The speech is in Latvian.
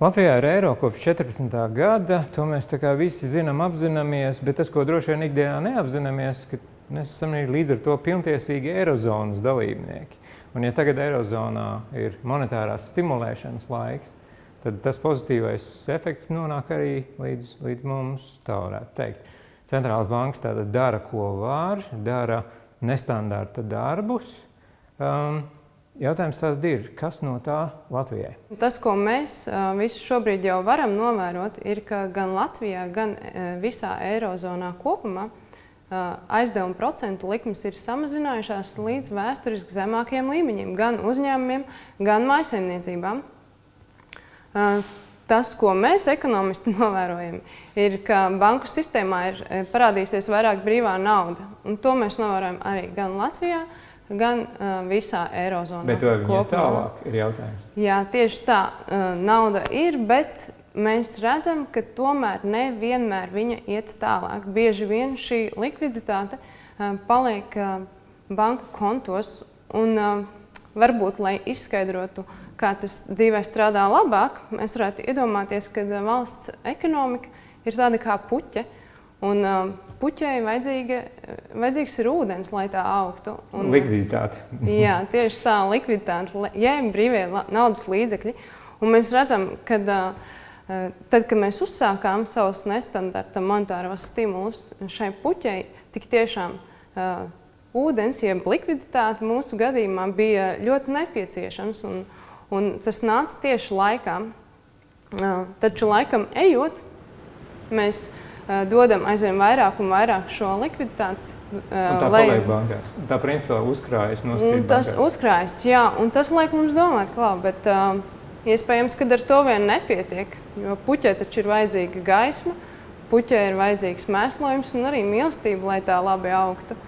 Latvijā ir eiro kopš 14. gada, to mēs tā kā visi zinām, apzināmies, bet tas, ko droši vien ikdienā neapzināmies, ka mēs esam līdz ar to pilntiesīgi eirozonas dalībnieki. Un ja tagad eirozonā ir monetārās stimulēšanas laiks, tad tas pozitīvais efekts nonāk arī līdz, līdz mums, tā varētu teikt. Centrālās bankas tātad dara, ko var, dara nestandarta darbus. Um, Jautājums tātad ir, kas no tā Latvijai? Tas, ko mēs visi šobrīd jau varam novērot, ir, ka gan Latvijā, gan visā Eirozonā kopumā aizdevuma procentu likmes ir samazinājušās līdz vēsturiski zemākiem līmeņiem, gan uzņēmumiem, gan maisaimniecībām. Tas, ko mēs ekonomisti novērojam, ir, ka banku sistēmā ir parādījusies vairāk brīvā nauda. Un to mēs novērojam arī gan Latvijā, gan uh, visā Eirozonā. Bet vai viņa tālāk ir jautājums? Jā, tieši tā. Uh, nauda ir, bet mēs redzam, ka tomēr nevienmēr viņa iet tālāk. Bieži vien šī likviditāte uh, paliek uh, banku kontos un uh, varbūt, lai izskaidrotu, kā tas dzīvē strādā labāk, mēs varētu iedomāties, ka valsts ekonomika ir tāda kā puķe. Un, uh, puķei vajadzīga, vajadzīgs ir ūdens, lai tā augtu. Un, likviditāte. jā, tieši tā, likviditāte, jēm brīvie naudas līdzekļi. Un mēs redzam, ka tad, kad mēs uzsākām savus nestandarta monetāros stimulus šai puķei, tik tiešām uh, ūdens, jeb likviditāte mūsu gadījumā bija ļoti nepieciešams. Un, un tas nāca tieši laikā. Uh, taču laikam ejot, mēs Eh, dodam aizvien vairāk un vairāk šo likviditāti. Un tā lai... paliek bankās. Tā principā uzkrājas no citas. Tas bankās. uzkrājas, jā, un tas liek mums domāt, klā, bet uh, iespējams, ka ar to vien nepietiek, jo puķē taču ir vajadzīga gaisma, puķē ir vajadzīgs mēslojums un arī mīlestība, lai tā labi augtu.